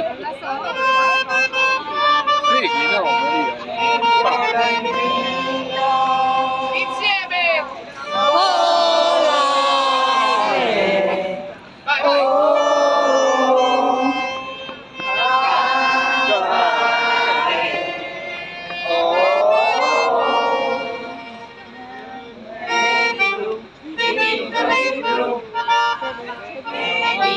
oh, That's all.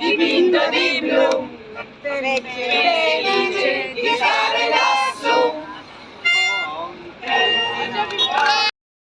¡Dipinto pinto di